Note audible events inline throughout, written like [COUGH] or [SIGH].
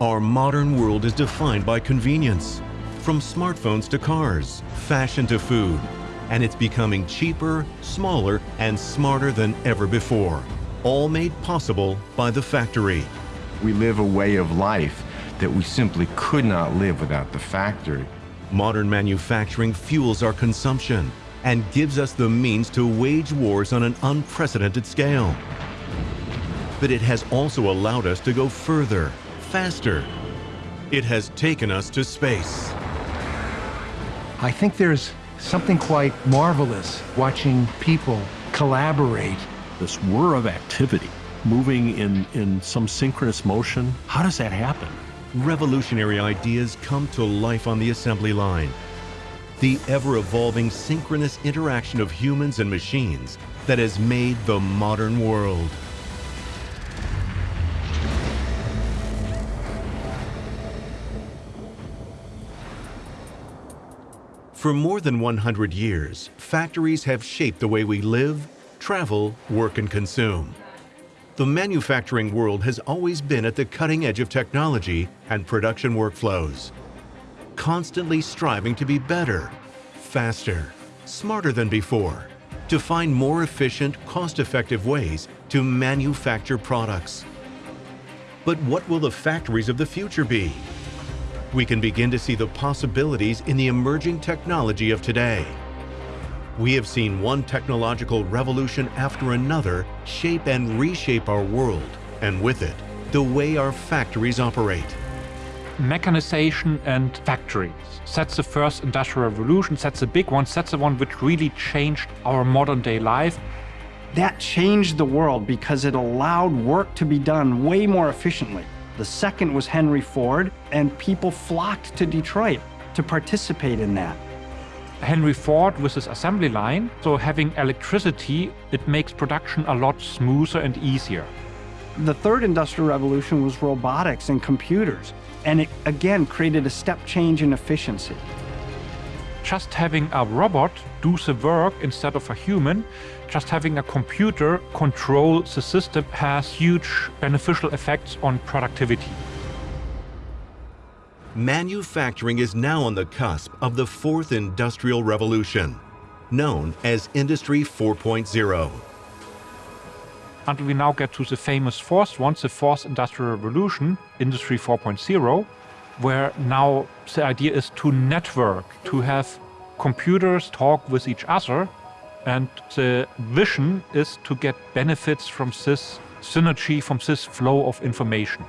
Our modern world is defined by convenience. From smartphones to cars, fashion to food, and it's becoming cheaper, smaller, and smarter than ever before. All made possible by the factory. We live a way of life that we simply could not live without the factory. Modern manufacturing fuels our consumption and gives us the means to wage wars on an unprecedented scale. But it has also allowed us to go further, faster. It has taken us to space. I think there's something quite marvelous watching people collaborate. This whir of activity, moving in, in some synchronous motion, how does that happen? Revolutionary ideas come to life on the assembly line. The ever-evolving synchronous interaction of humans and machines that has made the modern world. For more than 100 years, factories have shaped the way we live, travel, work, and consume. The manufacturing world has always been at the cutting edge of technology and production workflows, constantly striving to be better, faster, smarter than before, to find more efficient, cost-effective ways to manufacture products. But what will the factories of the future be? We can begin to see the possibilities in the emerging technology of today. We have seen one technological revolution after another shape and reshape our world, and with it, the way our factories operate. Mechanization and factories. That's the first industrial revolution, that's the big one, that's the one which really changed our modern day life. That changed the world because it allowed work to be done way more efficiently. The second was Henry Ford, and people flocked to Detroit to participate in that. Henry Ford with his assembly line, so having electricity, it makes production a lot smoother and easier. The third industrial revolution was robotics and computers, and it again created a step change in efficiency. Just having a robot do the work instead of a human just having a computer control the system has huge beneficial effects on productivity. Manufacturing is now on the cusp of the fourth industrial revolution, known as Industry 4.0. Until we now get to the famous fourth one, the fourth industrial revolution, Industry 4.0, where now the idea is to network, to have computers talk with each other and the vision is to get benefits from this synergy, from this flow of information.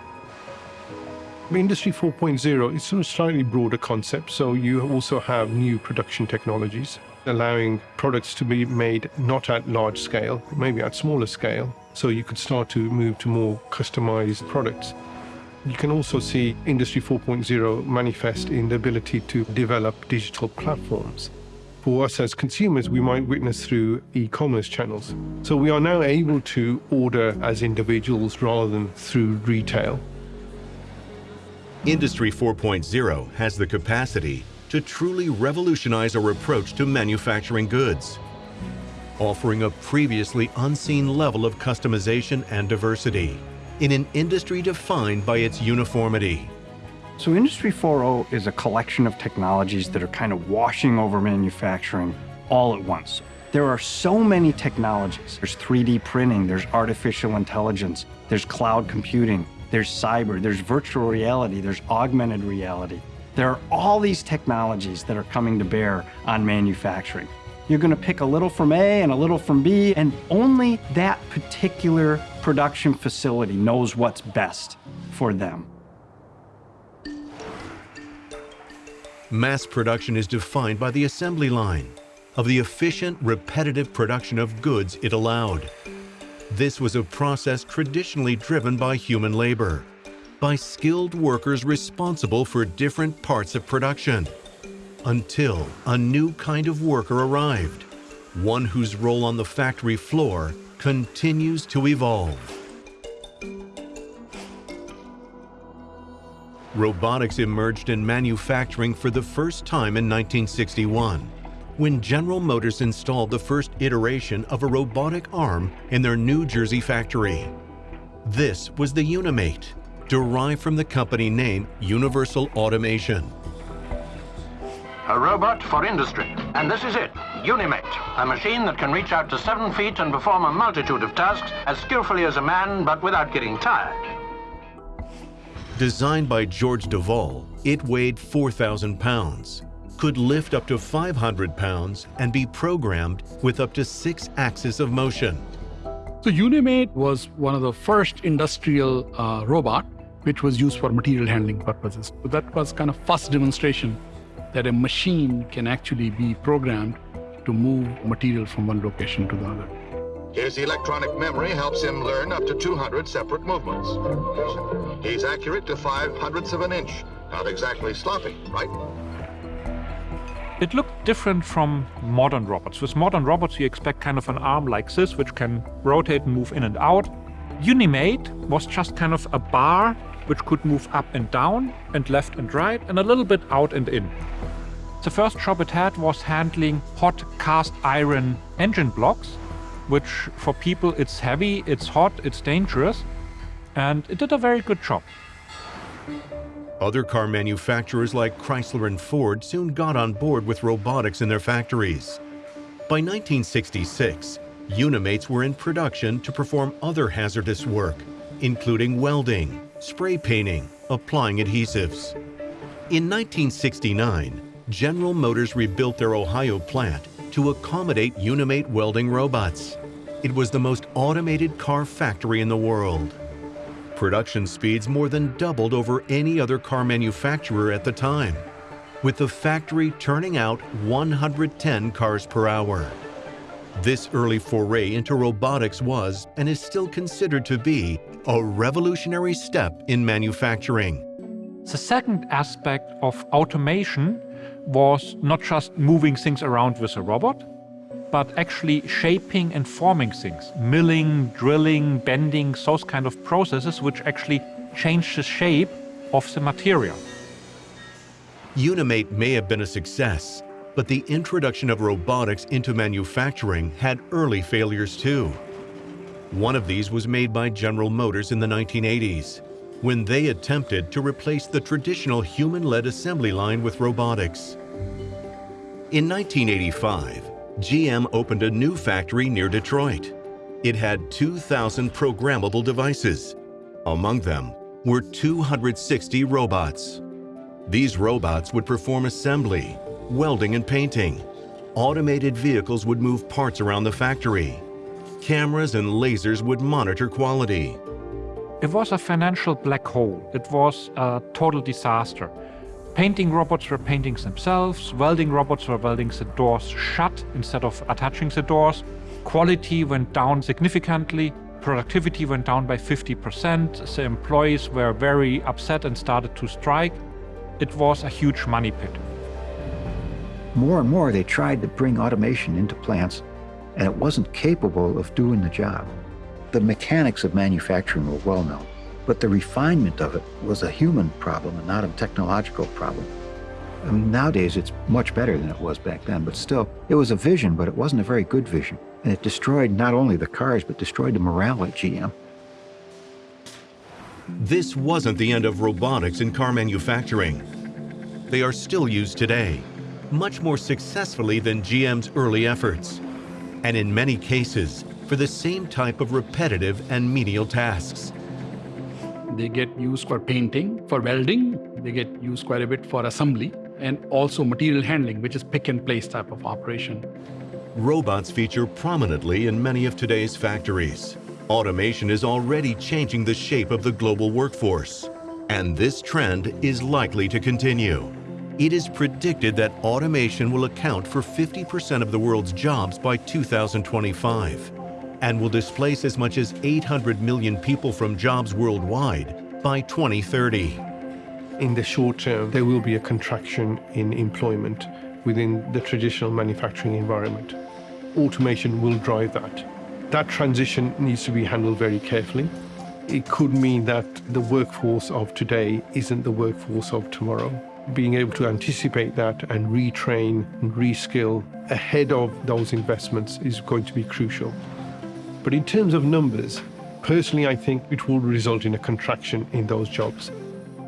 Industry 4.0 is sort of slightly broader concept, so you also have new production technologies allowing products to be made not at large scale, maybe at smaller scale, so you could start to move to more customized products. You can also see Industry 4.0 manifest in the ability to develop digital platforms for us as consumers, we might witness through e-commerce channels. So we are now able to order as individuals rather than through retail. Industry 4.0 has the capacity to truly revolutionize our approach to manufacturing goods, offering a previously unseen level of customization and diversity in an industry defined by its uniformity. So Industry 4.0 is a collection of technologies that are kind of washing over manufacturing all at once. There are so many technologies. There's 3D printing, there's artificial intelligence, there's cloud computing, there's cyber, there's virtual reality, there's augmented reality. There are all these technologies that are coming to bear on manufacturing. You're going to pick a little from A and a little from B, and only that particular production facility knows what's best for them. Mass production is defined by the assembly line, of the efficient, repetitive production of goods it allowed. This was a process traditionally driven by human labor, by skilled workers responsible for different parts of production, until a new kind of worker arrived, one whose role on the factory floor continues to evolve. Robotics emerged in manufacturing for the first time in 1961, when General Motors installed the first iteration of a robotic arm in their New Jersey factory. This was the Unimate, derived from the company name Universal Automation. A robot for industry. And this is it, Unimate, a machine that can reach out to seven feet and perform a multitude of tasks as skillfully as a man, but without getting tired. Designed by George Devol, it weighed 4,000 pounds, could lift up to 500 pounds, and be programmed with up to six axes of motion. So Unimate was one of the first industrial uh, robot which was used for material handling purposes. So that was kind of first demonstration that a machine can actually be programmed to move material from one location to the other. His electronic memory helps him learn up to 200 separate movements. He's accurate to five hundredths of an inch. Not exactly sloppy, right? It looked different from modern robots. With modern robots, you expect kind of an arm like this, which can rotate and move in and out. Unimate was just kind of a bar which could move up and down and left and right and a little bit out and in. The first job it had was handling hot cast iron engine blocks, which for people it's heavy, it's hot, it's dangerous, and it did a very good job. Other car manufacturers like Chrysler and Ford soon got on board with robotics in their factories. By 1966, Unimates were in production to perform other hazardous work, including welding, spray painting, applying adhesives. In 1969, General Motors rebuilt their Ohio plant to accommodate Unimate welding robots. It was the most automated car factory in the world. Production speeds more than doubled over any other car manufacturer at the time, with the factory turning out 110 cars per hour. This early foray into robotics was, and is still considered to be, a revolutionary step in manufacturing. The second aspect of automation was not just moving things around with a robot, but actually shaping and forming things, milling, drilling, bending, those kind of processes which actually change the shape of the material. Unimate may have been a success, but the introduction of robotics into manufacturing had early failures too. One of these was made by General Motors in the 1980s, when they attempted to replace the traditional human-led assembly line with robotics. In 1985, GM opened a new factory near Detroit. It had 2,000 programmable devices. Among them were 260 robots. These robots would perform assembly, welding and painting. Automated vehicles would move parts around the factory. Cameras and lasers would monitor quality. It was a financial black hole. It was a total disaster. Painting robots were painting themselves, welding robots were welding the doors shut instead of attaching the doors. Quality went down significantly, productivity went down by 50%, the employees were very upset and started to strike. It was a huge money pit. More and more they tried to bring automation into plants and it wasn't capable of doing the job. The mechanics of manufacturing were well known but the refinement of it was a human problem and not a technological problem. I mean, nowadays it's much better than it was back then, but still, it was a vision, but it wasn't a very good vision. And it destroyed not only the cars, but destroyed the morale at GM. This wasn't the end of robotics in car manufacturing. They are still used today, much more successfully than GM's early efforts, and in many cases, for the same type of repetitive and menial tasks. They get used for painting, for welding. They get used quite a bit for assembly and also material handling, which is pick and place type of operation. Robots feature prominently in many of today's factories. Automation is already changing the shape of the global workforce, and this trend is likely to continue. It is predicted that automation will account for 50% of the world's jobs by 2025 and will displace as much as 800 million people from jobs worldwide by 2030. In the short term, there will be a contraction in employment within the traditional manufacturing environment. Automation will drive that. That transition needs to be handled very carefully. It could mean that the workforce of today isn't the workforce of tomorrow. Being able to anticipate that and retrain and reskill ahead of those investments is going to be crucial. But in terms of numbers, Personally, I think it will result in a contraction in those jobs.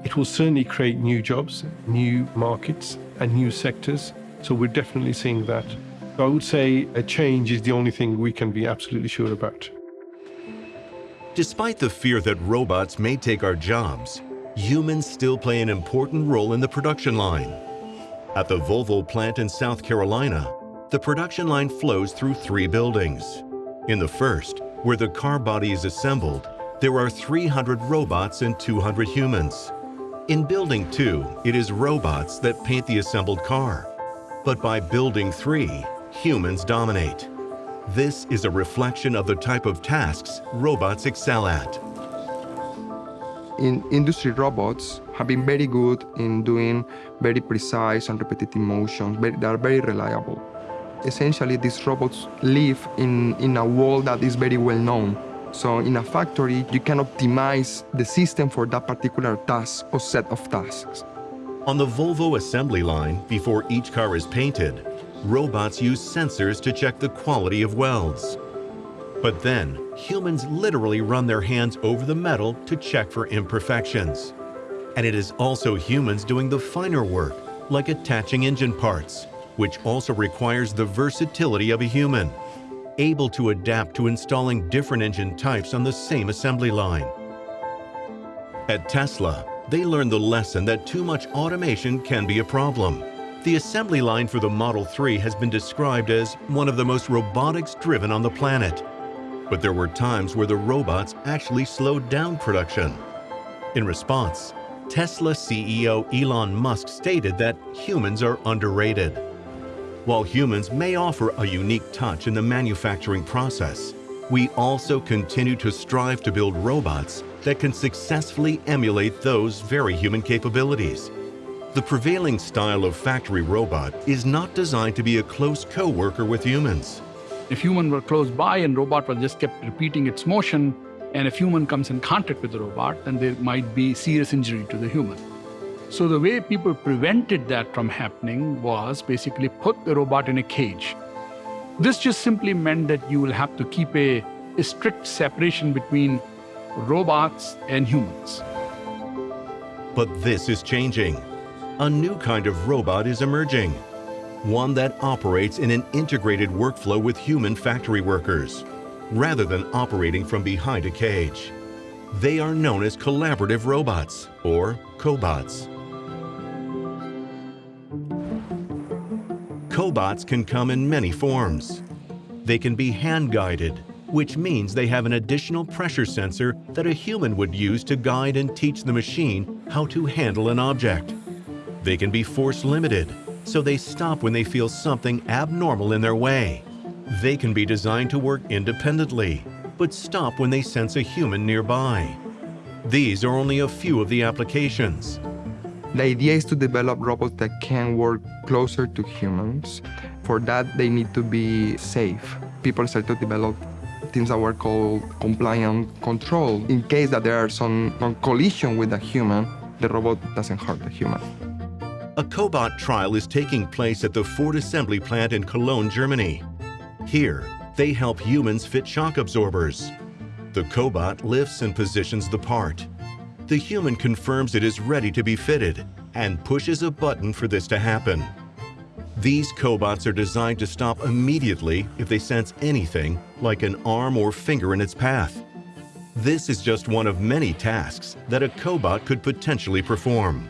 It will certainly create new jobs, new markets, and new sectors. So we're definitely seeing that. I would say a change is the only thing we can be absolutely sure about. Despite the fear that robots may take our jobs, humans still play an important role in the production line. At the Volvo plant in South Carolina, the production line flows through three buildings. In the first, where the car body is assembled, there are 300 robots and 200 humans. In Building 2, it is robots that paint the assembled car. But by Building 3, humans dominate. This is a reflection of the type of tasks robots excel at. In industry, robots have been very good in doing very precise and repetitive motions. They are very reliable. Essentially, these robots live in, in a world that is very well known. So in a factory, you can optimize the system for that particular task or set of tasks. On the Volvo assembly line, before each car is painted, robots use sensors to check the quality of welds. But then, humans literally run their hands over the metal to check for imperfections. And it is also humans doing the finer work, like attaching engine parts, which also requires the versatility of a human, able to adapt to installing different engine types on the same assembly line. At Tesla, they learned the lesson that too much automation can be a problem. The assembly line for the Model 3 has been described as one of the most robotics driven on the planet. But there were times where the robots actually slowed down production. In response, Tesla CEO Elon Musk stated that humans are underrated. While humans may offer a unique touch in the manufacturing process, we also continue to strive to build robots that can successfully emulate those very human capabilities. The prevailing style of factory robot is not designed to be a close co-worker with humans. If human were close by and robot was just kept repeating its motion, and if human comes in contact with the robot, then there might be serious injury to the human. So the way people prevented that from happening was basically put the robot in a cage. This just simply meant that you will have to keep a, a strict separation between robots and humans. But this is changing. A new kind of robot is emerging. One that operates in an integrated workflow with human factory workers, rather than operating from behind a cage. They are known as collaborative robots, or cobots. Cobots can come in many forms. They can be hand-guided, which means they have an additional pressure sensor that a human would use to guide and teach the machine how to handle an object. They can be force-limited, so they stop when they feel something abnormal in their way. They can be designed to work independently, but stop when they sense a human nearby. These are only a few of the applications. The idea is to develop robots that can work closer to humans. For that, they need to be safe. People start to develop things that were called compliant control. In case that there are some, some collision with a human, the robot doesn't hurt the human. A cobot trial is taking place at the Ford assembly plant in Cologne, Germany. Here, they help humans fit shock absorbers. The cobot lifts and positions the part the human confirms it is ready to be fitted and pushes a button for this to happen. These cobots are designed to stop immediately if they sense anything, like an arm or finger in its path. This is just one of many tasks that a cobot could potentially perform.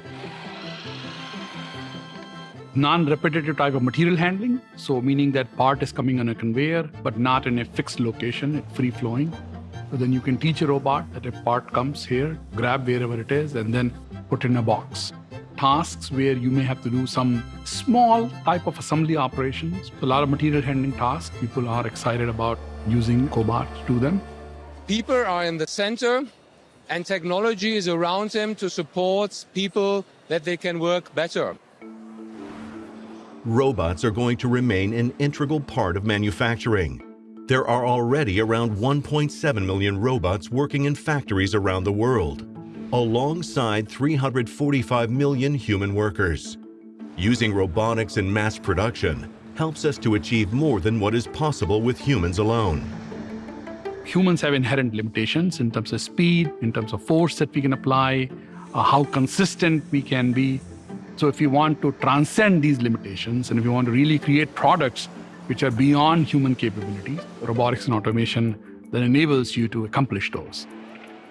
Non-repetitive type of material handling, so meaning that part is coming on a conveyor, but not in a fixed location, free-flowing. So then you can teach a robot that a part comes here, grab wherever it is, and then put in a box. Tasks where you may have to do some small type of assembly operations. A lot of material handling tasks. People are excited about using Cobot to do them. People are in the center and technology is around them to support people that they can work better. Robots are going to remain an integral part of manufacturing. There are already around 1.7 million robots working in factories around the world, alongside 345 million human workers. Using robotics in mass production helps us to achieve more than what is possible with humans alone. Humans have inherent limitations in terms of speed, in terms of force that we can apply, uh, how consistent we can be. So if you want to transcend these limitations and if you want to really create products which are beyond human capabilities, robotics and automation that enables you to accomplish those.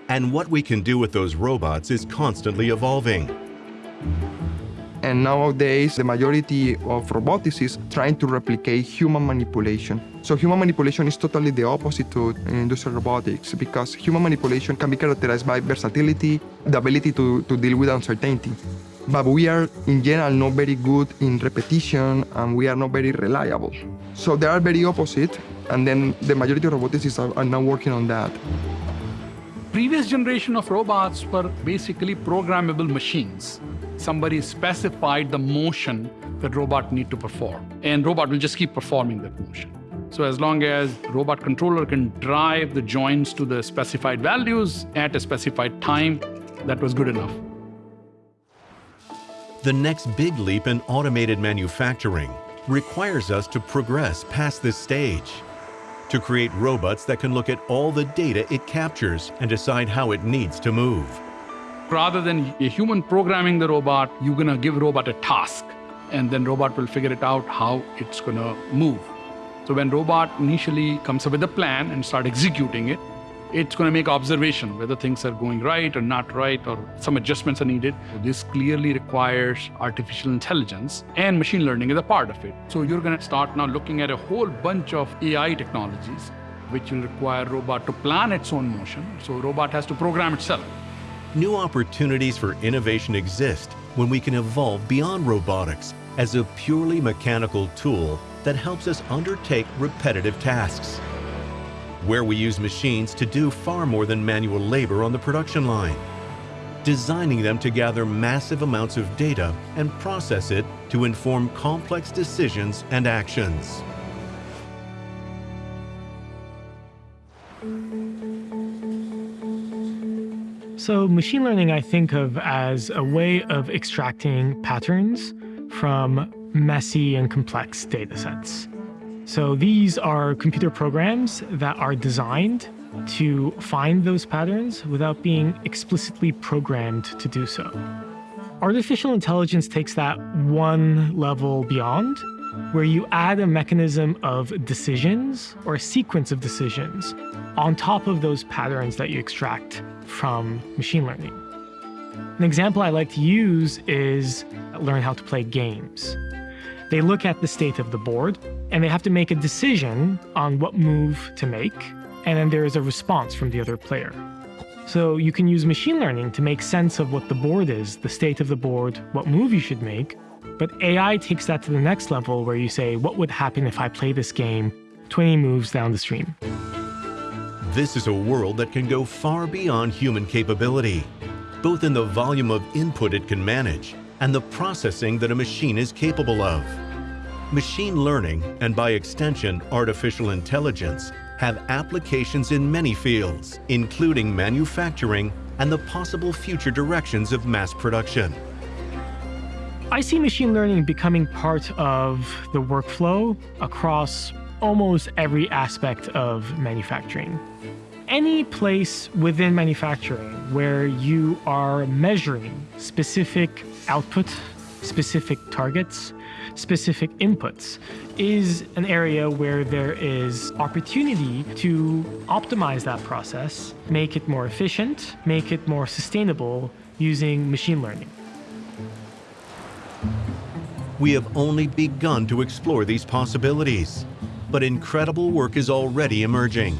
And what we can do with those robots is constantly evolving. And nowadays, the majority of robotics is trying to replicate human manipulation. So human manipulation is totally the opposite to uh, industrial robotics because human manipulation can be characterized by versatility, the ability to, to deal with uncertainty. But we are, in general, not very good in repetition and we are not very reliable. So they are very opposite, and then the majority of roboticists are, are now working on that. Previous generation of robots were basically programmable machines. Somebody specified the motion that robot need to perform, and robot will just keep performing that motion. So as long as robot controller can drive the joints to the specified values at a specified time, that was good enough. The next big leap in automated manufacturing requires us to progress past this stage, to create robots that can look at all the data it captures and decide how it needs to move. Rather than a human programming the robot, you're gonna give robot a task, and then robot will figure it out how it's gonna move. So when robot initially comes up with a plan and start executing it, it's going to make observation whether things are going right or not right or some adjustments are needed. This clearly requires artificial intelligence and machine learning is a part of it. So you're going to start now looking at a whole bunch of AI technologies which will require robot to plan its own motion. So robot has to program itself. New opportunities for innovation exist when we can evolve beyond robotics as a purely mechanical tool that helps us undertake repetitive tasks. Where we use machines to do far more than manual labor on the production line. Designing them to gather massive amounts of data and process it to inform complex decisions and actions. So machine learning I think of as a way of extracting patterns from messy and complex data sets. So these are computer programs that are designed to find those patterns without being explicitly programmed to do so. Artificial intelligence takes that one level beyond, where you add a mechanism of decisions or a sequence of decisions on top of those patterns that you extract from machine learning. An example I like to use is learn how to play games. They look at the state of the board and they have to make a decision on what move to make, and then there is a response from the other player. So you can use machine learning to make sense of what the board is, the state of the board, what move you should make, but AI takes that to the next level where you say, what would happen if I play this game 20 moves down the stream? This is a world that can go far beyond human capability, both in the volume of input it can manage and the processing that a machine is capable of. Machine learning, and by extension artificial intelligence, have applications in many fields, including manufacturing and the possible future directions of mass production. I see machine learning becoming part of the workflow across almost every aspect of manufacturing. Any place within manufacturing where you are measuring specific output, specific targets, specific inputs is an area where there is opportunity to optimize that process, make it more efficient, make it more sustainable using machine learning. We have only begun to explore these possibilities, but incredible work is already emerging.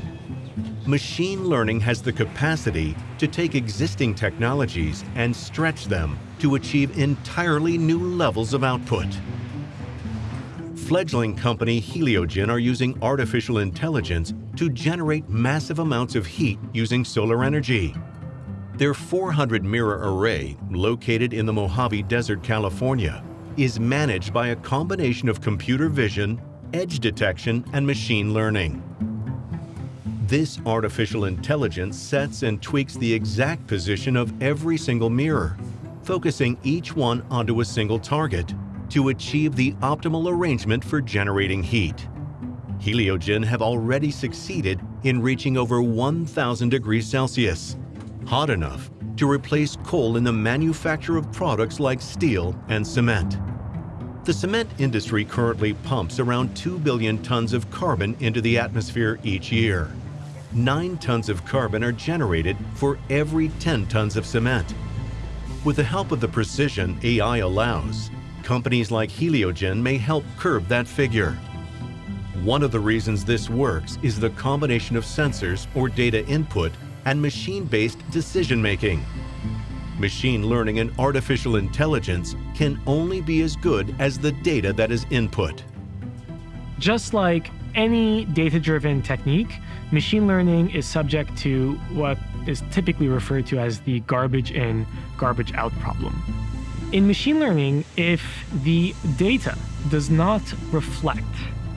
Machine learning has the capacity to take existing technologies and stretch them to achieve entirely new levels of output. Fledgling company Heliogen are using artificial intelligence to generate massive amounts of heat using solar energy. Their 400 mirror array, located in the Mojave Desert, California, is managed by a combination of computer vision, edge detection, and machine learning. This artificial intelligence sets and tweaks the exact position of every single mirror, focusing each one onto a single target to achieve the optimal arrangement for generating heat. Heliogen have already succeeded in reaching over 1,000 degrees Celsius, hot enough to replace coal in the manufacture of products like steel and cement. The cement industry currently pumps around 2 billion tons of carbon into the atmosphere each year. 9 tons of carbon are generated for every 10 tons of cement. With the help of the precision AI allows, companies like Heliogen may help curb that figure. One of the reasons this works is the combination of sensors or data input and machine-based decision-making. Machine learning and artificial intelligence can only be as good as the data that is input. Just like any data-driven technique, machine learning is subject to what is typically referred to as the garbage in, garbage out problem. In machine learning, if the data does not reflect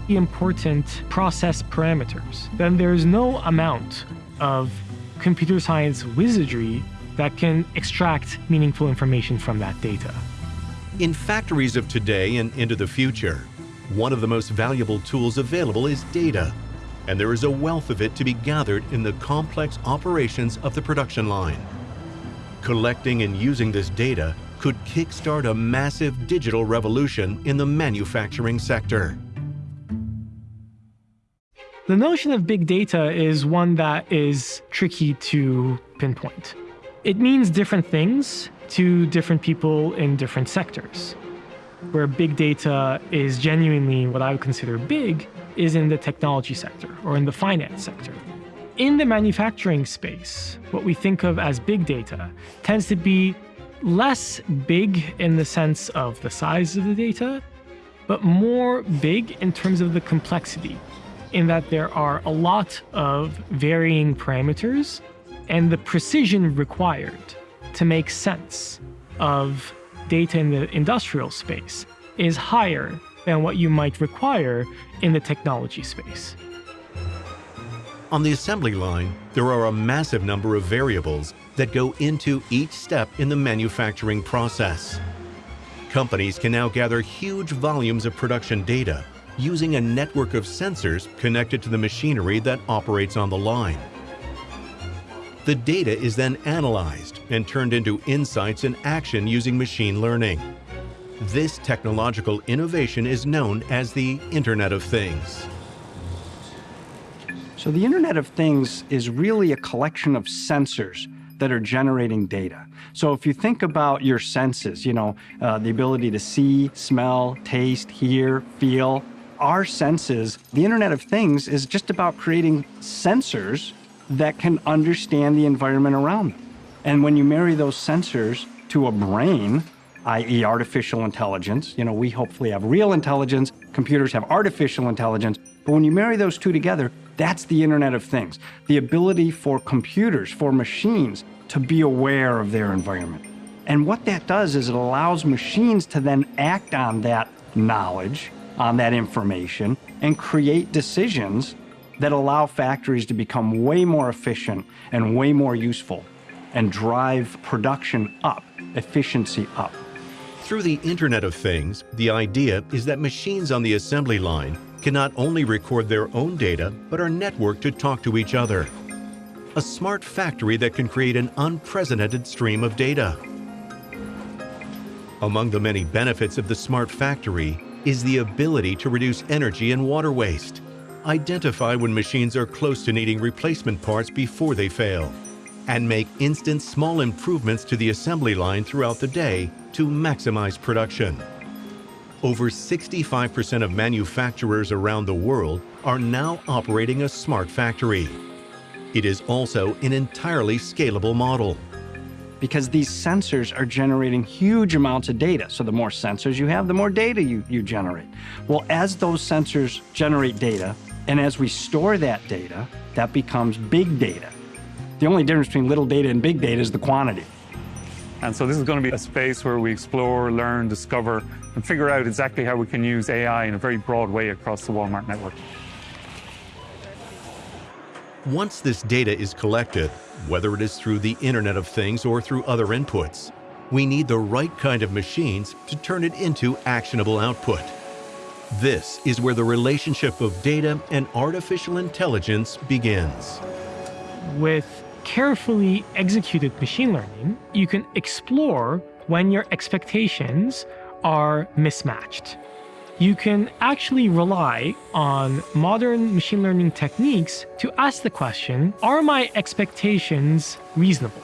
the important process parameters, then there's no amount of computer science wizardry that can extract meaningful information from that data. In factories of today and into the future, one of the most valuable tools available is data, and there is a wealth of it to be gathered in the complex operations of the production line. Collecting and using this data could kickstart a massive digital revolution in the manufacturing sector. The notion of big data is one that is tricky to pinpoint. It means different things to different people in different sectors. Where big data is genuinely what I would consider big is in the technology sector or in the finance sector. In the manufacturing space, what we think of as big data tends to be less big in the sense of the size of the data, but more big in terms of the complexity, in that there are a lot of varying parameters and the precision required to make sense of data in the industrial space is higher than what you might require in the technology space. On the assembly line, there are a massive number of variables that go into each step in the manufacturing process. Companies can now gather huge volumes of production data using a network of sensors connected to the machinery that operates on the line. The data is then analyzed and turned into insights and action using machine learning. This technological innovation is known as the Internet of Things. So the Internet of Things is really a collection of sensors that are generating data. So if you think about your senses, you know, uh, the ability to see, smell, taste, hear, feel, our senses, the Internet of Things is just about creating sensors that can understand the environment around them. And when you marry those sensors to a brain, i.e. artificial intelligence, you know, we hopefully have real intelligence, computers have artificial intelligence, but when you marry those two together, that's the Internet of Things. The ability for computers, for machines, to be aware of their environment. And what that does is it allows machines to then act on that knowledge, on that information, and create decisions that allow factories to become way more efficient and way more useful and drive production up, efficiency up. Through the Internet of Things, the idea is that machines on the assembly line can not only record their own data, but are networked to talk to each other. A smart factory that can create an unprecedented stream of data. Among the many benefits of the smart factory is the ability to reduce energy and water waste identify when machines are close to needing replacement parts before they fail, and make instant small improvements to the assembly line throughout the day to maximize production. Over 65% of manufacturers around the world are now operating a smart factory. It is also an entirely scalable model. Because these sensors are generating huge amounts of data. So the more sensors you have, the more data you, you generate. Well, as those sensors generate data, and as we store that data, that becomes big data. The only difference between little data and big data is the quantity. And so this is going to be a space where we explore, learn, discover, and figure out exactly how we can use AI in a very broad way across the Walmart network. Once this data is collected, whether it is through the Internet of Things or through other inputs, we need the right kind of machines to turn it into actionable output. This is where the relationship of data and artificial intelligence begins. With carefully executed machine learning, you can explore when your expectations are mismatched. You can actually rely on modern machine learning techniques to ask the question, are my expectations reasonable?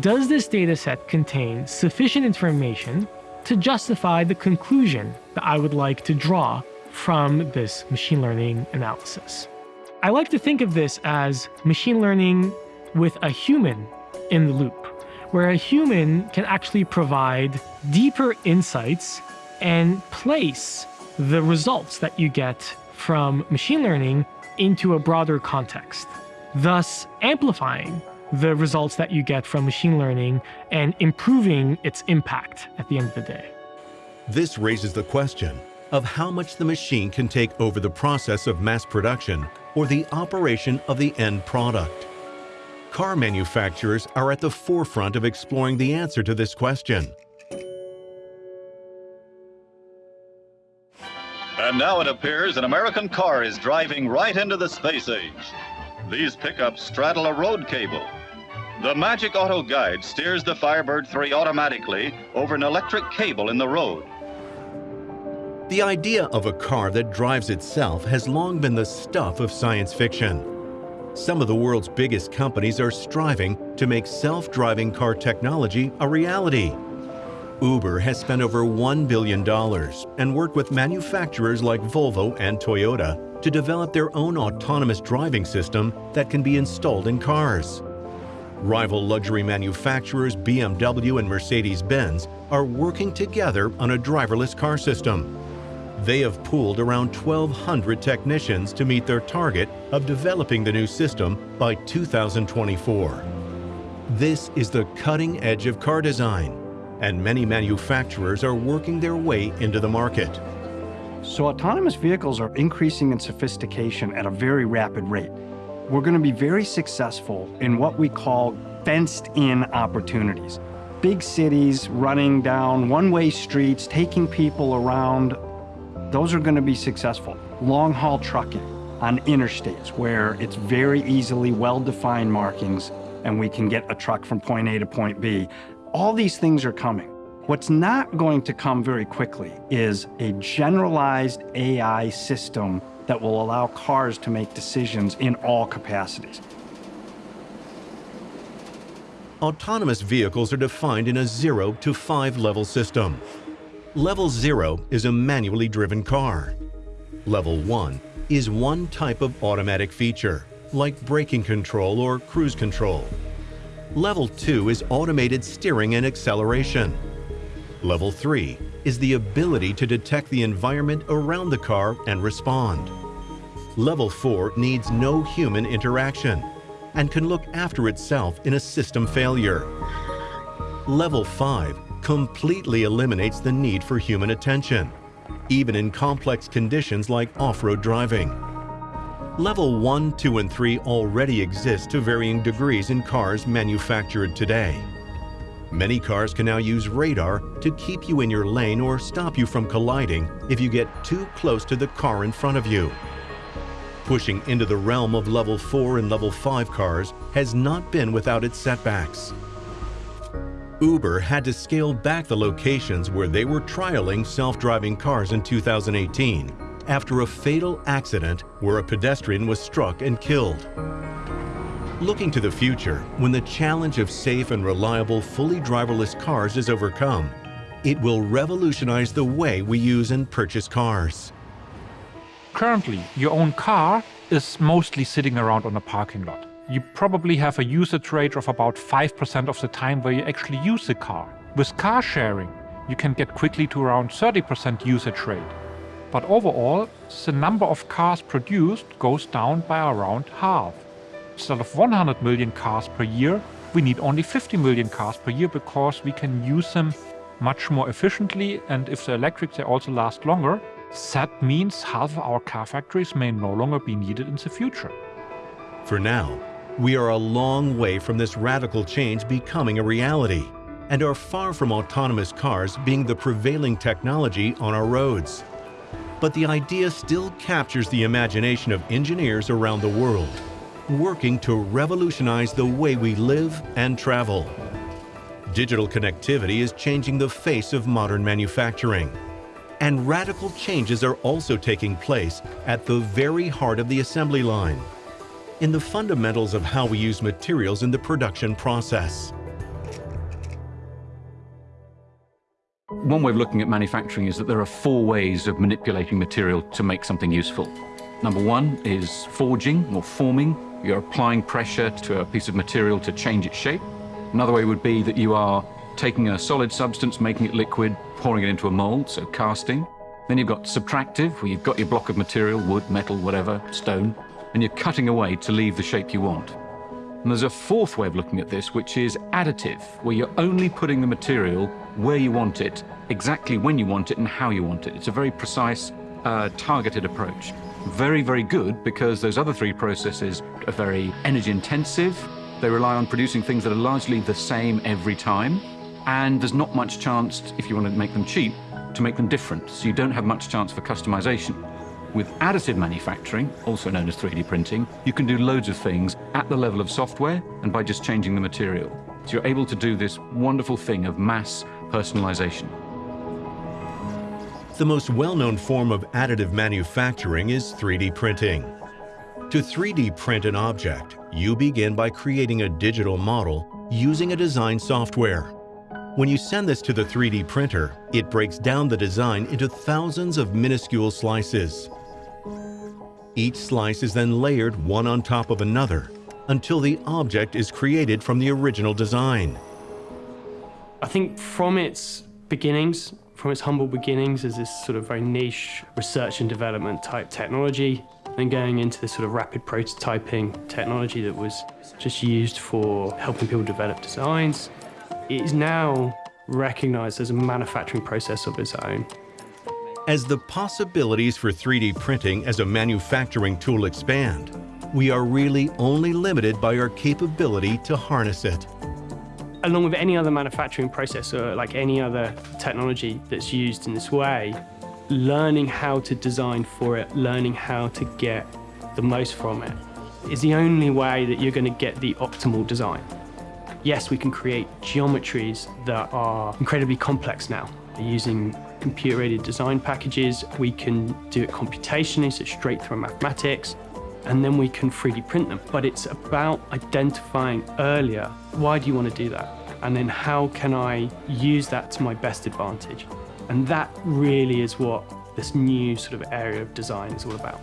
Does this dataset contain sufficient information to justify the conclusion that I would like to draw from this machine learning analysis? I like to think of this as machine learning with a human in the loop, where a human can actually provide deeper insights and place the results that you get from machine learning into a broader context, thus amplifying the results that you get from machine learning and improving its impact at the end of the day. This raises the question of how much the machine can take over the process of mass production or the operation of the end product. Car manufacturers are at the forefront of exploring the answer to this question. And now it appears an American car is driving right into the space age. These pickups straddle a road cable. The Magic Auto Guide steers the Firebird 3 automatically over an electric cable in the road. The idea of a car that drives itself has long been the stuff of science fiction. Some of the world's biggest companies are striving to make self-driving car technology a reality. Uber has spent over $1 billion and worked with manufacturers like Volvo and Toyota to develop their own autonomous driving system that can be installed in cars. Rival luxury manufacturers BMW and Mercedes-Benz are working together on a driverless car system. They have pooled around 1,200 technicians to meet their target of developing the new system by 2024. This is the cutting edge of car design, and many manufacturers are working their way into the market. So autonomous vehicles are increasing in sophistication at a very rapid rate. We're going to be very successful in what we call fenced-in opportunities. Big cities running down one-way streets, taking people around, those are going to be successful. Long-haul trucking on interstates where it's very easily well-defined markings and we can get a truck from point A to point B. All these things are coming. What's not going to come very quickly is a generalized AI system that will allow cars to make decisions in all capacities. Autonomous vehicles are defined in a 0 to 5 level system. Level 0 is a manually driven car. Level 1 is one type of automatic feature, like braking control or cruise control. Level 2 is automated steering and acceleration. Level 3 is the ability to detect the environment around the car and respond. Level 4 needs no human interaction and can look after itself in a system failure. Level 5 completely eliminates the need for human attention, even in complex conditions like off-road driving. Level 1, 2, and 3 already exist to varying degrees in cars manufactured today. Many cars can now use radar to keep you in your lane or stop you from colliding if you get too close to the car in front of you. Pushing into the realm of Level 4 and Level 5 cars has not been without its setbacks. Uber had to scale back the locations where they were trialing self-driving cars in 2018 after a fatal accident where a pedestrian was struck and killed. Looking to the future, when the challenge of safe and reliable fully driverless cars is overcome, it will revolutionize the way we use and purchase cars. Currently, your own car is mostly sitting around on a parking lot. You probably have a usage rate of about 5% of the time where you actually use the car. With car sharing, you can get quickly to around 30% usage rate. But overall, the number of cars produced goes down by around half. Instead of 100 million cars per year, we need only 50 million cars per year because we can use them much more efficiently and if they're electric they also last longer. That means half of our car factories may no longer be needed in the future. For now, we are a long way from this radical change becoming a reality and are far from autonomous cars being the prevailing technology on our roads. But the idea still captures the imagination of engineers around the world, working to revolutionize the way we live and travel. Digital connectivity is changing the face of modern manufacturing. And radical changes are also taking place at the very heart of the assembly line, in the fundamentals of how we use materials in the production process. One way of looking at manufacturing is that there are four ways of manipulating material to make something useful. Number one is forging or forming. You're applying pressure to a piece of material to change its shape. Another way would be that you are taking a solid substance, making it liquid, pouring it into a mold, so casting. Then you've got subtractive, where you've got your block of material, wood, metal, whatever, stone, and you're cutting away to leave the shape you want. And there's a fourth way of looking at this, which is additive, where you're only putting the material where you want it, exactly when you want it, and how you want it. It's a very precise, uh, targeted approach. Very, very good because those other three processes are very energy intensive. They rely on producing things that are largely the same every time. And there's not much chance, if you want to make them cheap, to make them different. So you don't have much chance for customization. With additive manufacturing, also known as 3D printing, you can do loads of things at the level of software and by just changing the material. So you're able to do this wonderful thing of mass personalization. The most well-known form of additive manufacturing is 3D printing. To 3D print an object, you begin by creating a digital model using a design software. When you send this to the 3D printer, it breaks down the design into thousands of minuscule slices. Each slice is then layered one on top of another until the object is created from the original design. I think from its beginnings, from its humble beginnings as this sort of very niche research and development type technology, and going into this sort of rapid prototyping technology that was just used for helping people develop designs, it is now recognized as a manufacturing process of its own. As the possibilities for 3D printing as a manufacturing tool expand, we are really only limited by our capability to harness it. Along with any other manufacturing process or like any other technology that's used in this way, learning how to design for it, learning how to get the most from it, is the only way that you're going to get the optimal design. Yes, we can create geometries that are incredibly complex now. Using computer-aided design packages, we can do it computationally, so straight through mathematics, and then we can 3D print them. But it's about identifying earlier, why do you want to do that? And then how can I use that to my best advantage? And that really is what this new sort of area of design is all about.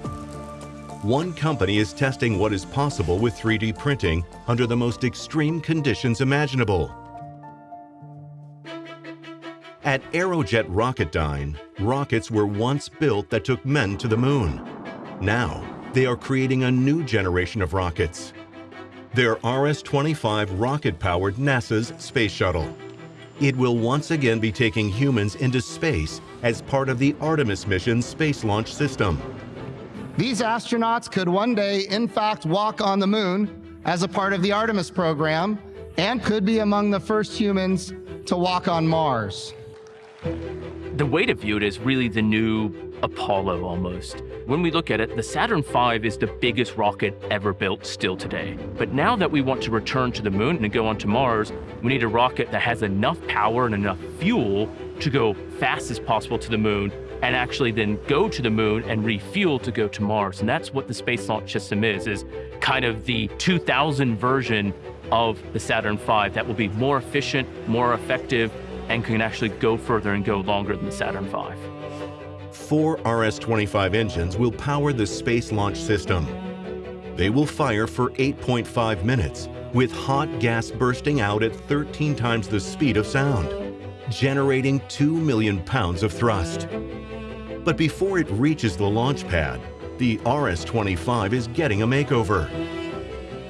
One company is testing what is possible with 3D printing under the most extreme conditions imaginable. At Aerojet Rocketdyne, rockets were once built that took men to the moon. Now, they are creating a new generation of rockets. Their RS-25 rocket-powered NASA's Space Shuttle. It will once again be taking humans into space as part of the Artemis mission space launch system. These astronauts could one day, in fact, walk on the moon as a part of the Artemis program and could be among the first humans to walk on Mars. The way to view it is really the new Apollo almost. When we look at it, the Saturn V is the biggest rocket ever built still today. But now that we want to return to the moon and go onto Mars, we need a rocket that has enough power and enough fuel to go fast as possible to the moon and actually then go to the moon and refuel to go to Mars. And that's what the Space Launch System is, is kind of the 2000 version of the Saturn V that will be more efficient, more effective, and can actually go further and go longer than the Saturn V. Four RS-25 engines will power the Space Launch System. They will fire for 8.5 minutes, with hot gas bursting out at 13 times the speed of sound, generating 2 million pounds of thrust. But before it reaches the launch pad, the RS-25 is getting a makeover.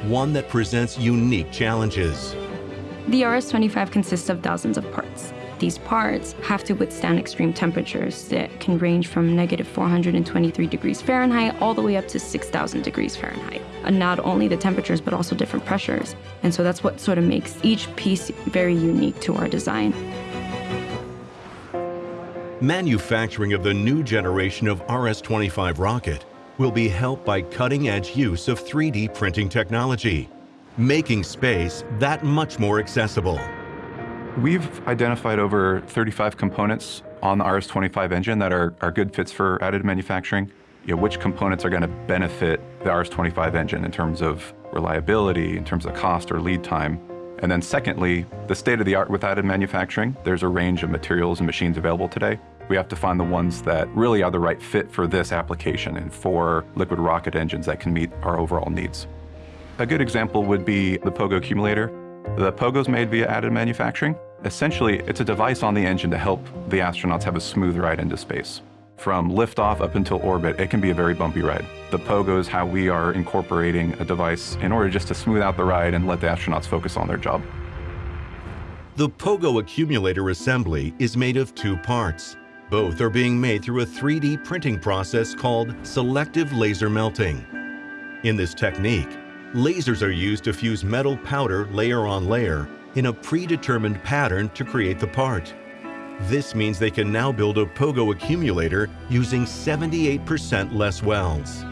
One that presents unique challenges. The RS-25 consists of thousands of parts. These parts have to withstand extreme temperatures that can range from negative 423 degrees Fahrenheit all the way up to 6,000 degrees Fahrenheit. And not only the temperatures, but also different pressures. And so that's what sort of makes each piece very unique to our design. Manufacturing of the new generation of RS-25 rocket will be helped by cutting-edge use of 3D printing technology, making space that much more accessible. We've identified over 35 components on the RS-25 engine that are, are good fits for additive manufacturing. You know, which components are going to benefit the RS-25 engine in terms of reliability, in terms of cost or lead time. And then secondly, the state of the art with additive manufacturing. There's a range of materials and machines available today. We have to find the ones that really are the right fit for this application and for liquid rocket engines that can meet our overall needs. A good example would be the Pogo accumulator. The Pogo is made via additive manufacturing. Essentially, it's a device on the engine to help the astronauts have a smooth ride into space. From liftoff up until orbit, it can be a very bumpy ride. The Pogo is how we are incorporating a device in order just to smooth out the ride and let the astronauts focus on their job. The Pogo accumulator assembly is made of two parts. Both are being made through a 3D printing process called selective laser melting. In this technique, lasers are used to fuse metal powder layer on layer in a predetermined pattern to create the part. This means they can now build a Pogo accumulator using 78% less welds.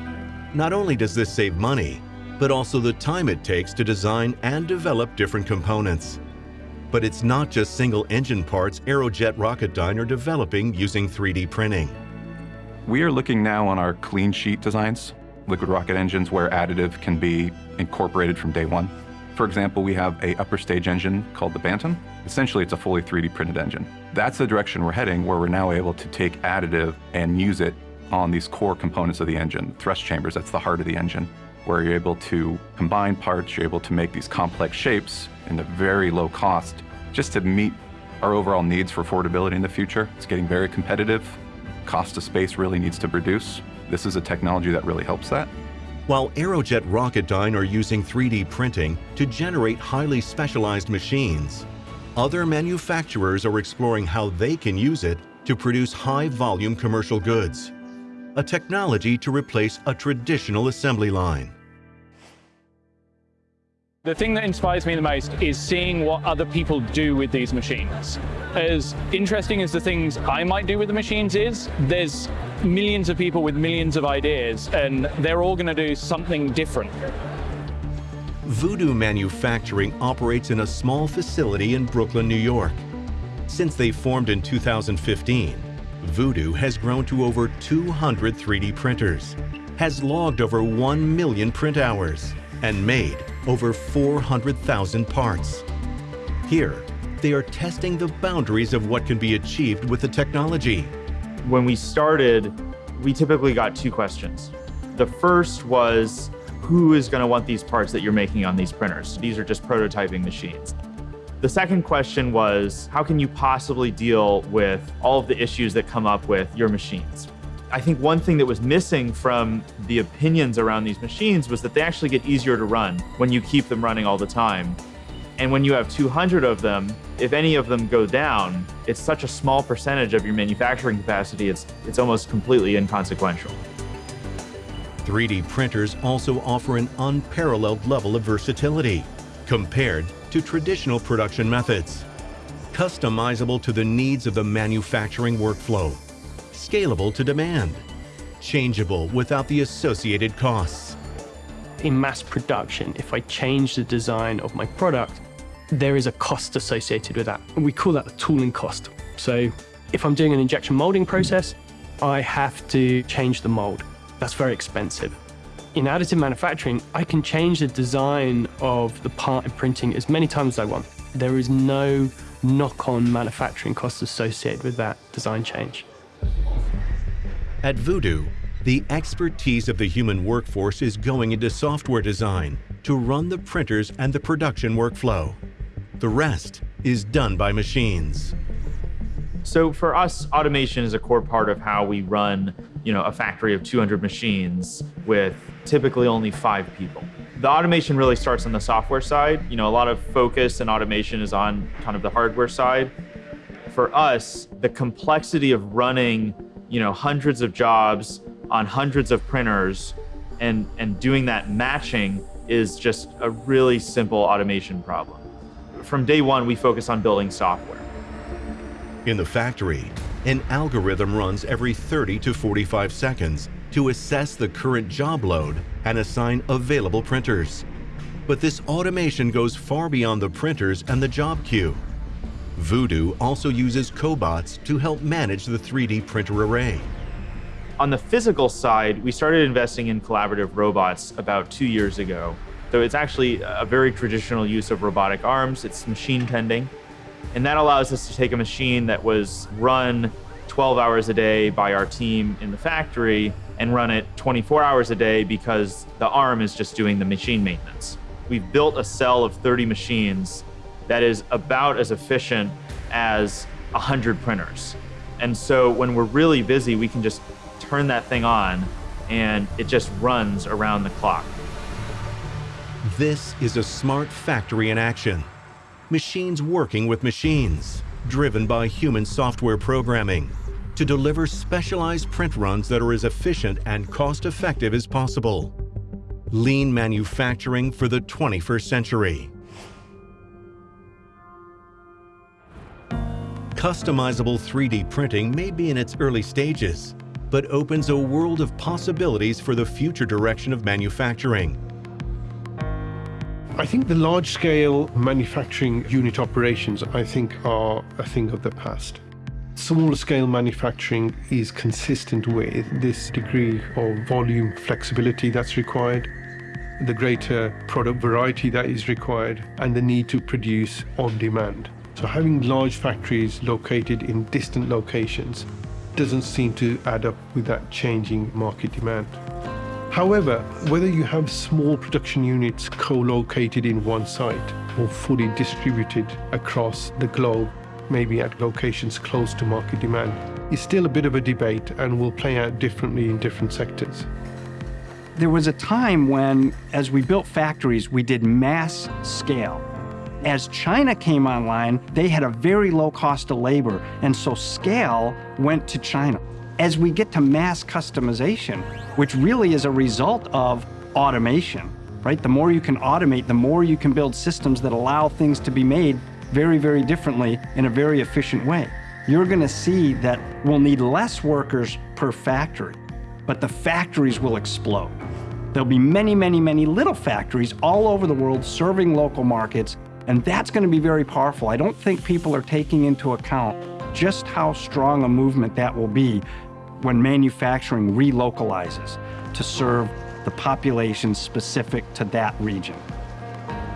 Not only does this save money, but also the time it takes to design and develop different components. But it's not just single engine parts Aerojet Rocketdyne are developing using 3D printing. We are looking now on our clean sheet designs, liquid rocket engines where additive can be incorporated from day one. For example, we have a upper stage engine called the Bantam. Essentially, it's a fully 3D printed engine. That's the direction we're heading, where we're now able to take additive and use it on these core components of the engine, thrust chambers, that's the heart of the engine, where you're able to combine parts, you're able to make these complex shapes in a very low cost, just to meet our overall needs for affordability in the future. It's getting very competitive. Cost of space really needs to reduce. This is a technology that really helps that. While Aerojet Rocketdyne are using 3D printing to generate highly specialized machines, other manufacturers are exploring how they can use it to produce high-volume commercial goods, a technology to replace a traditional assembly line. The thing that inspires me the most is seeing what other people do with these machines. As interesting as the things I might do with the machines is, there's millions of people with millions of ideas, and they're all going to do something different. Voodoo Manufacturing operates in a small facility in Brooklyn, New York. Since they formed in 2015, Voodoo has grown to over 200 3D printers, has logged over 1 million print hours, and made over 400,000 parts. Here, they are testing the boundaries of what can be achieved with the technology. When we started, we typically got two questions. The first was, who is going to want these parts that you're making on these printers? These are just prototyping machines. The second question was, how can you possibly deal with all of the issues that come up with your machines? I think one thing that was missing from the opinions around these machines was that they actually get easier to run when you keep them running all the time. And when you have 200 of them, if any of them go down, it's such a small percentage of your manufacturing capacity, it's, it's almost completely inconsequential. 3D printers also offer an unparalleled level of versatility compared to traditional production methods. Customizable to the needs of the manufacturing workflow scalable to demand, changeable without the associated costs. In mass production, if I change the design of my product, there is a cost associated with that. We call that the tooling cost. So if I'm doing an injection molding process, I have to change the mold. That's very expensive. In additive manufacturing, I can change the design of the part in printing as many times as I want. There is no knock-on manufacturing costs associated with that design change. At Voodoo, the expertise of the human workforce is going into software design to run the printers and the production workflow. The rest is done by machines. So for us, automation is a core part of how we run you know, a factory of 200 machines with typically only five people. The automation really starts on the software side. You know, a lot of focus and automation is on kind of the hardware side. For us, the complexity of running you know, hundreds of jobs on hundreds of printers and, and doing that matching is just a really simple automation problem. From day one, we focus on building software. In the factory, An algorithm runs every 30 to 45 seconds to assess the current job load and assign available printers. But this automation goes far beyond the printers and the job queue. Voodoo also uses cobots to help manage the 3D printer array. On the physical side, we started investing in collaborative robots about two years ago. So it's actually a very traditional use of robotic arms. It's machine tending. And that allows us to take a machine that was run 12 hours a day by our team in the factory and run it 24 hours a day because the arm is just doing the machine maintenance. We've built a cell of 30 machines that is about as efficient as 100 printers. And so when we're really busy, we can just turn that thing on and it just runs around the clock. This is a smart factory in action. Machines working with machines, driven by human software programming, to deliver specialized print runs that are as efficient and cost-effective as possible. Lean manufacturing for the 21st century. Customizable 3D printing may be in its early stages, but opens a world of possibilities for the future direction of manufacturing. I think the large-scale manufacturing unit operations, I think, are a thing of the past. Small-scale manufacturing is consistent with this degree of volume flexibility that's required, the greater product variety that is required, and the need to produce on demand. So having large factories located in distant locations doesn't seem to add up with that changing market demand. However, whether you have small production units co-located in one site or fully distributed across the globe, maybe at locations close to market demand, is still a bit of a debate and will play out differently in different sectors. There was a time when, as we built factories, we did mass scale. As China came online, they had a very low cost of labor, and so scale went to China. As we get to mass customization, which really is a result of automation, right? The more you can automate, the more you can build systems that allow things to be made very, very differently in a very efficient way. You're gonna see that we'll need less workers per factory, but the factories will explode. There'll be many, many, many little factories all over the world serving local markets and that's going to be very powerful. I don't think people are taking into account just how strong a movement that will be when manufacturing relocalizes to serve the population specific to that region.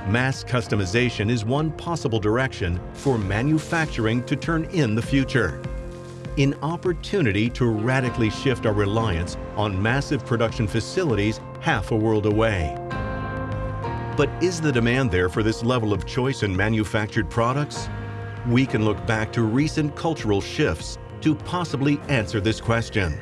Mass customization is one possible direction for manufacturing to turn in the future. An opportunity to radically shift our reliance on massive production facilities half a world away. But is the demand there for this level of choice in manufactured products? We can look back to recent cultural shifts to possibly answer this question.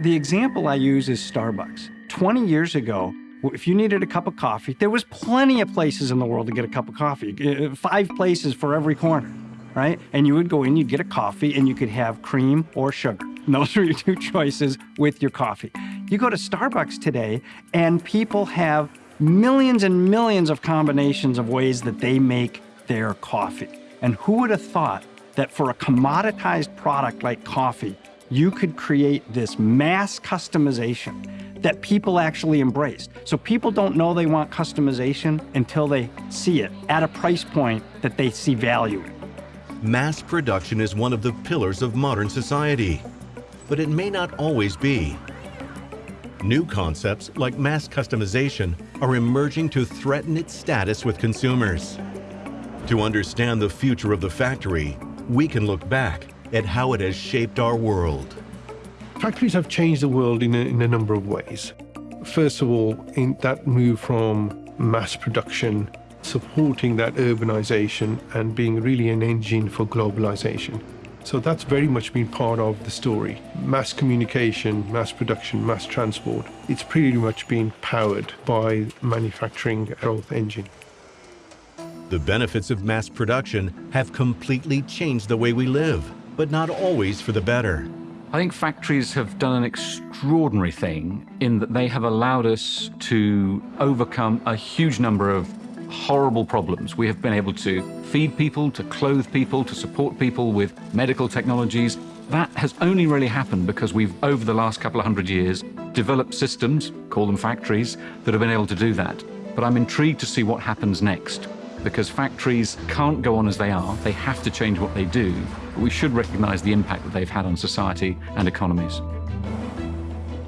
The example I use is Starbucks. 20 years ago, if you needed a cup of coffee, there was plenty of places in the world to get a cup of coffee, uh, five places for every corner, right? And you would go in, you'd get a coffee, and you could have cream or sugar. those are your two [LAUGHS] choices with your coffee. You go to Starbucks today, and people have millions and millions of combinations of ways that they make their coffee. And who would have thought that for a commoditized product like coffee, you could create this mass customization that people actually embraced. So people don't know they want customization until they see it at a price point that they see value in. Mass production is one of the pillars of modern society, but it may not always be. New concepts like mass customization are emerging to threaten its status with consumers. To understand the future of the factory, we can look back at how it has shaped our world. Factories have changed the world in a, in a number of ways. First of all, in that move from mass production, supporting that urbanization and being really an engine for globalization. So that's very much been part of the story. Mass communication, mass production, mass transport. It's pretty much been powered by manufacturing growth engine. The benefits of mass production have completely changed the way we live, but not always for the better. I think factories have done an extraordinary thing in that they have allowed us to overcome a huge number of horrible problems. We have been able to feed people, to clothe people, to support people with medical technologies. That has only really happened because we've, over the last couple of hundred years, developed systems, call them factories, that have been able to do that. But I'm intrigued to see what happens next because factories can't go on as they are. They have to change what they do. But we should recognize the impact that they've had on society and economies.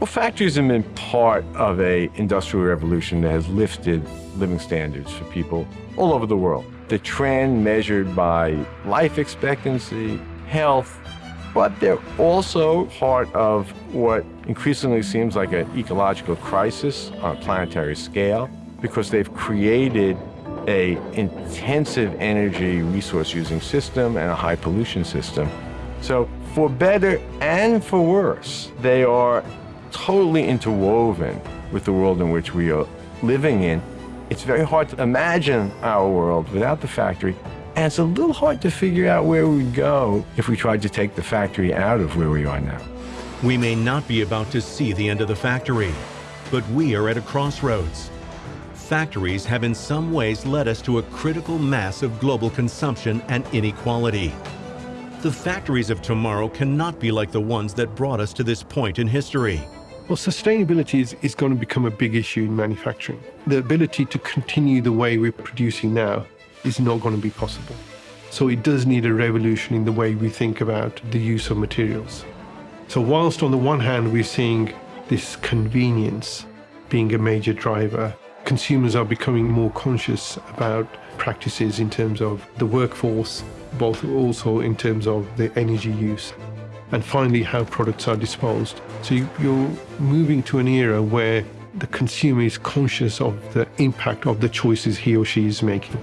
Well, factories have been part of a industrial revolution that has lifted living standards for people all over the world. The trend measured by life expectancy, health, but they're also part of what increasingly seems like an ecological crisis on a planetary scale because they've created a intensive energy resource using system and a high pollution system. So for better and for worse, they are totally interwoven with the world in which we are living in. It's very hard to imagine our world without the factory, and it's a little hard to figure out where we'd go if we tried to take the factory out of where we are now. We may not be about to see the end of the factory, but we are at a crossroads. Factories have in some ways led us to a critical mass of global consumption and inequality. The factories of tomorrow cannot be like the ones that brought us to this point in history. Well, sustainability is, is going to become a big issue in manufacturing. The ability to continue the way we're producing now is not going to be possible. So it does need a revolution in the way we think about the use of materials. So whilst on the one hand we're seeing this convenience being a major driver, consumers are becoming more conscious about practices in terms of the workforce, both also in terms of the energy use and finally how products are disposed. So you, you're moving to an era where the consumer is conscious of the impact of the choices he or she is making.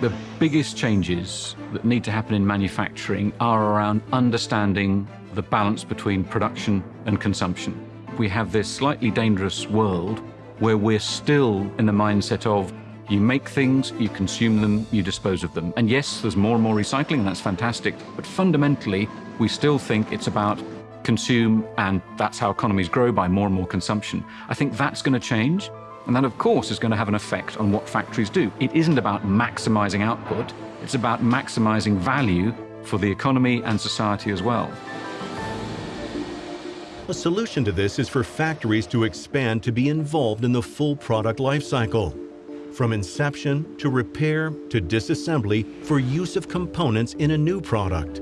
The biggest changes that need to happen in manufacturing are around understanding the balance between production and consumption. We have this slightly dangerous world where we're still in the mindset of you make things, you consume them, you dispose of them. And yes, there's more and more recycling, and that's fantastic. But fundamentally, we still think it's about consume, and that's how economies grow by more and more consumption. I think that's going to change. And that, of course, is going to have an effect on what factories do. It isn't about maximizing output, it's about maximizing value for the economy and society as well. A solution to this is for factories to expand to be involved in the full product life cycle, from inception to repair to disassembly for use of components in a new product.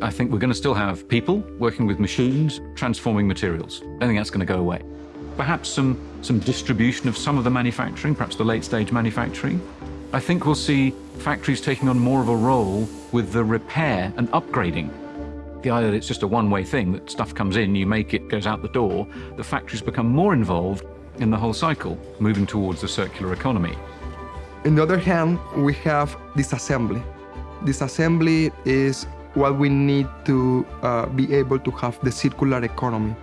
I think we're going to still have people working with machines, transforming materials. I think that's going to go away. Perhaps some, some distribution of some of the manufacturing, perhaps the late stage manufacturing. I think we'll see factories taking on more of a role with the repair and upgrading. The idea that it's just a one-way thing, that stuff comes in, you make it, goes out the door, the factories become more involved in the whole cycle, moving towards the circular economy. On the other hand, we have disassembly. Disassembly is what we need to uh, be able to have the circular economy.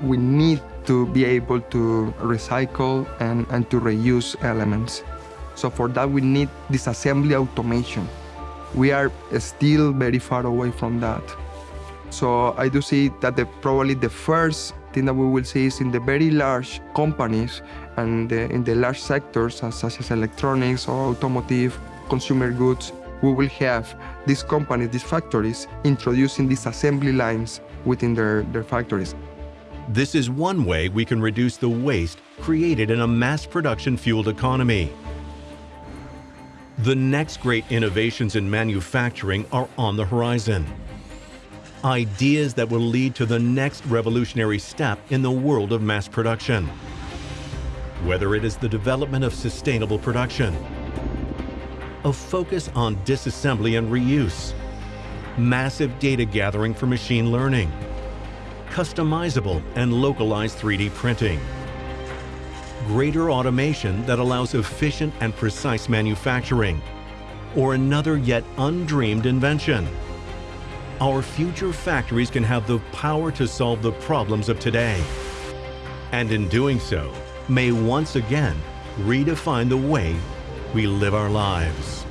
We need to be able to recycle and, and to reuse elements. So for that, we need disassembly automation. We are still very far away from that. So I do see that the, probably the first thing that we will see is in the very large companies and the, in the large sectors such as electronics or automotive, consumer goods, we will have these companies, these factories, introducing these assembly lines within their, their factories. This is one way we can reduce the waste created in a mass production fueled economy. The next great innovations in manufacturing are on the horizon. Ideas that will lead to the next revolutionary step in the world of mass production. Whether it is the development of sustainable production, a focus on disassembly and reuse, massive data gathering for machine learning, customizable and localized 3D printing, greater automation that allows efficient and precise manufacturing, or another yet undreamed invention. Our future factories can have the power to solve the problems of today. And in doing so, may once again redefine the way we live our lives.